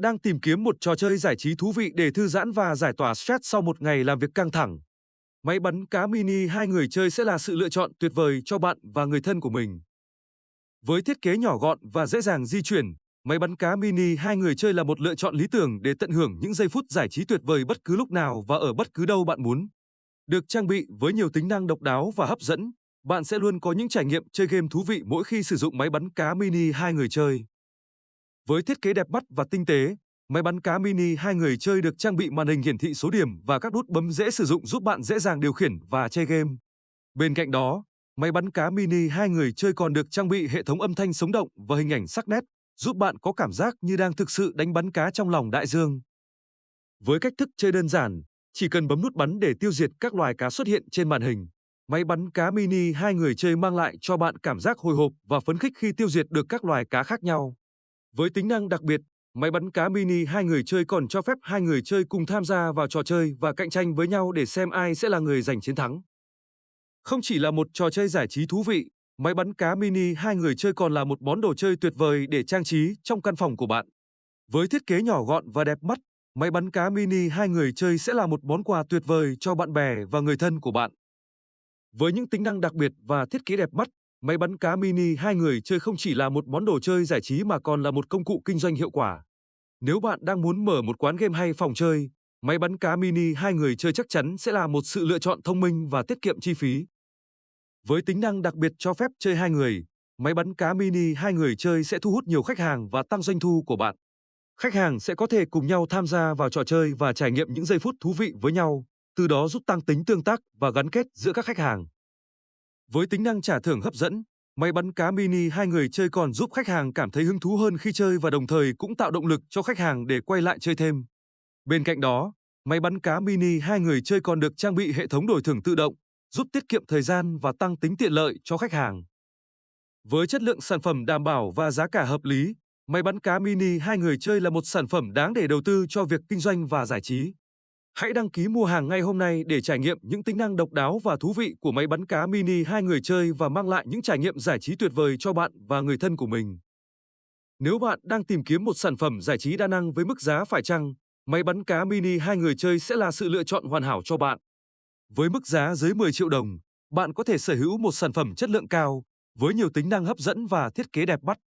đang tìm kiếm một trò chơi giải trí thú vị để thư giãn và giải tỏa stress sau một ngày làm việc căng thẳng, máy bắn cá mini hai người chơi sẽ là sự lựa chọn tuyệt vời cho bạn và người thân của mình. Với thiết kế nhỏ gọn và dễ dàng di chuyển, máy bắn cá mini hai người chơi là một lựa chọn lý tưởng để tận hưởng những giây phút giải trí tuyệt vời bất cứ lúc nào và ở bất cứ đâu bạn muốn. Được trang bị với nhiều tính năng độc đáo và hấp dẫn, bạn sẽ luôn có những trải nghiệm chơi game thú vị mỗi khi sử dụng máy bắn cá mini hai người chơi. Với thiết kế đẹp mắt và tinh tế, máy bắn cá mini hai người chơi được trang bị màn hình hiển thị số điểm và các nút bấm dễ sử dụng giúp bạn dễ dàng điều khiển và chơi game. Bên cạnh đó, máy bắn cá mini hai người chơi còn được trang bị hệ thống âm thanh sống động và hình ảnh sắc nét, giúp bạn có cảm giác như đang thực sự đánh bắn cá trong lòng đại dương. Với cách thức chơi đơn giản, chỉ cần bấm nút bắn để tiêu diệt các loài cá xuất hiện trên màn hình. Máy bắn cá mini hai người chơi mang lại cho bạn cảm giác hồi hộp và phấn khích khi tiêu diệt được các loài cá khác nhau. Với tính năng đặc biệt, máy bắn cá mini hai người chơi còn cho phép hai người chơi cùng tham gia vào trò chơi và cạnh tranh với nhau để xem ai sẽ là người giành chiến thắng. Không chỉ là một trò chơi giải trí thú vị, máy bắn cá mini hai người chơi còn là một món đồ chơi tuyệt vời để trang trí trong căn phòng của bạn. Với thiết kế nhỏ gọn và đẹp mắt, máy bắn cá mini hai người chơi sẽ là một món quà tuyệt vời cho bạn bè và người thân của bạn. Với những tính năng đặc biệt và thiết kế đẹp mắt, máy bắn cá mini hai người chơi không chỉ là một món đồ chơi giải trí mà còn là một công cụ kinh doanh hiệu quả. Nếu bạn đang muốn mở một quán game hay phòng chơi, máy bắn cá mini hai người chơi chắc chắn sẽ là một sự lựa chọn thông minh và tiết kiệm chi phí. Với tính năng đặc biệt cho phép chơi hai người, máy bắn cá mini hai người chơi sẽ thu hút nhiều khách hàng và tăng doanh thu của bạn. Khách hàng sẽ có thể cùng nhau tham gia vào trò chơi và trải nghiệm những giây phút thú vị với nhau, từ đó giúp tăng tính tương tác và gắn kết giữa các khách hàng. Với tính năng trả thưởng hấp dẫn, máy bắn cá mini hai người chơi còn giúp khách hàng cảm thấy hứng thú hơn khi chơi và đồng thời cũng tạo động lực cho khách hàng để quay lại chơi thêm. Bên cạnh đó, máy bắn cá mini hai người chơi còn được trang bị hệ thống đổi thưởng tự động, giúp tiết kiệm thời gian và tăng tính tiện lợi cho khách hàng. Với chất lượng sản phẩm đảm bảo và giá cả hợp lý, máy bắn cá mini hai người chơi là một sản phẩm đáng để đầu tư cho việc kinh doanh và giải trí. Hãy đăng ký mua hàng ngay hôm nay để trải nghiệm những tính năng độc đáo và thú vị của máy bắn cá mini hai người chơi và mang lại những trải nghiệm giải trí tuyệt vời cho bạn và người thân của mình. Nếu bạn đang tìm kiếm một sản phẩm giải trí đa năng với mức giá phải chăng, máy bắn cá mini hai người chơi sẽ là sự lựa chọn hoàn hảo cho bạn. Với mức giá dưới 10 triệu đồng, bạn có thể sở hữu một sản phẩm chất lượng cao với nhiều tính năng hấp dẫn và thiết kế đẹp mắt.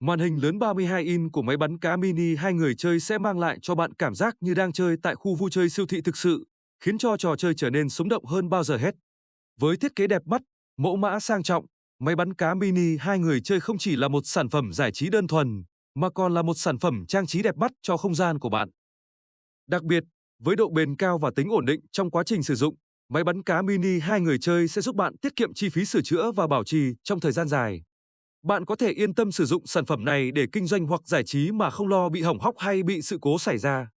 Màn hình lớn 32 in của máy bắn cá mini hai người chơi sẽ mang lại cho bạn cảm giác như đang chơi tại khu vui chơi siêu thị thực sự, khiến cho trò chơi trở nên sống động hơn bao giờ hết. Với thiết kế đẹp mắt, mẫu mã sang trọng, máy bắn cá mini hai người chơi không chỉ là một sản phẩm giải trí đơn thuần, mà còn là một sản phẩm trang trí đẹp mắt cho không gian của bạn. Đặc biệt, với độ bền cao và tính ổn định trong quá trình sử dụng, máy bắn cá mini hai người chơi sẽ giúp bạn tiết kiệm chi phí sửa chữa và bảo trì trong thời gian dài. Bạn có thể yên tâm sử dụng sản phẩm này để kinh doanh hoặc giải trí mà không lo bị hỏng hóc hay bị sự cố xảy ra.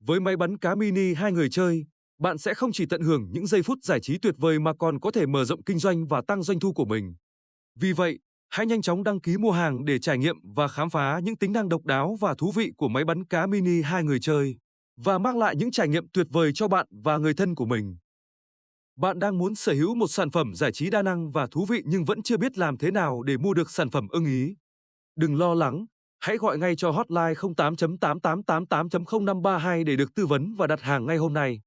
Với máy bắn cá mini hai người chơi, bạn sẽ không chỉ tận hưởng những giây phút giải trí tuyệt vời mà còn có thể mở rộng kinh doanh và tăng doanh thu của mình. Vì vậy, hãy nhanh chóng đăng ký mua hàng để trải nghiệm và khám phá những tính năng độc đáo và thú vị của máy bắn cá mini hai người chơi và mang lại những trải nghiệm tuyệt vời cho bạn và người thân của mình. Bạn đang muốn sở hữu một sản phẩm giải trí đa năng và thú vị nhưng vẫn chưa biết làm thế nào để mua được sản phẩm ưng ý. Đừng lo lắng, hãy gọi ngay cho hotline 08.8888.0532 để được tư vấn và đặt hàng ngay hôm nay.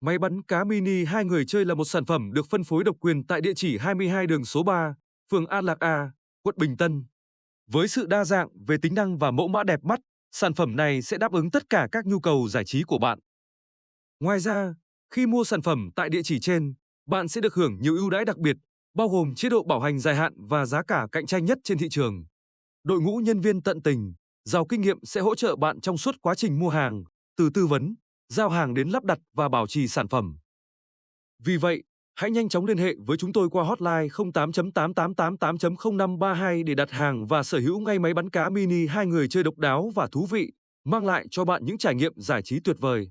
Máy bắn cá mini hai người chơi là một sản phẩm được phân phối độc quyền tại địa chỉ 22 đường số 3, phường An Lạc A, quận Bình Tân. Với sự đa dạng về tính năng và mẫu mã đẹp mắt, sản phẩm này sẽ đáp ứng tất cả các nhu cầu giải trí của bạn. Ngoài ra, khi mua sản phẩm tại địa chỉ trên, bạn sẽ được hưởng nhiều ưu đãi đặc biệt, bao gồm chế độ bảo hành dài hạn và giá cả cạnh tranh nhất trên thị trường. Đội ngũ nhân viên tận tình, giàu kinh nghiệm sẽ hỗ trợ bạn trong suốt quá trình mua hàng, từ tư vấn, giao hàng đến lắp đặt và bảo trì sản phẩm. Vì vậy, hãy nhanh chóng liên hệ với chúng tôi qua hotline 08.8888.0532 để đặt hàng và sở hữu ngay máy bắn cá mini hai người chơi độc đáo và thú vị, mang lại cho bạn những trải nghiệm giải trí tuyệt vời.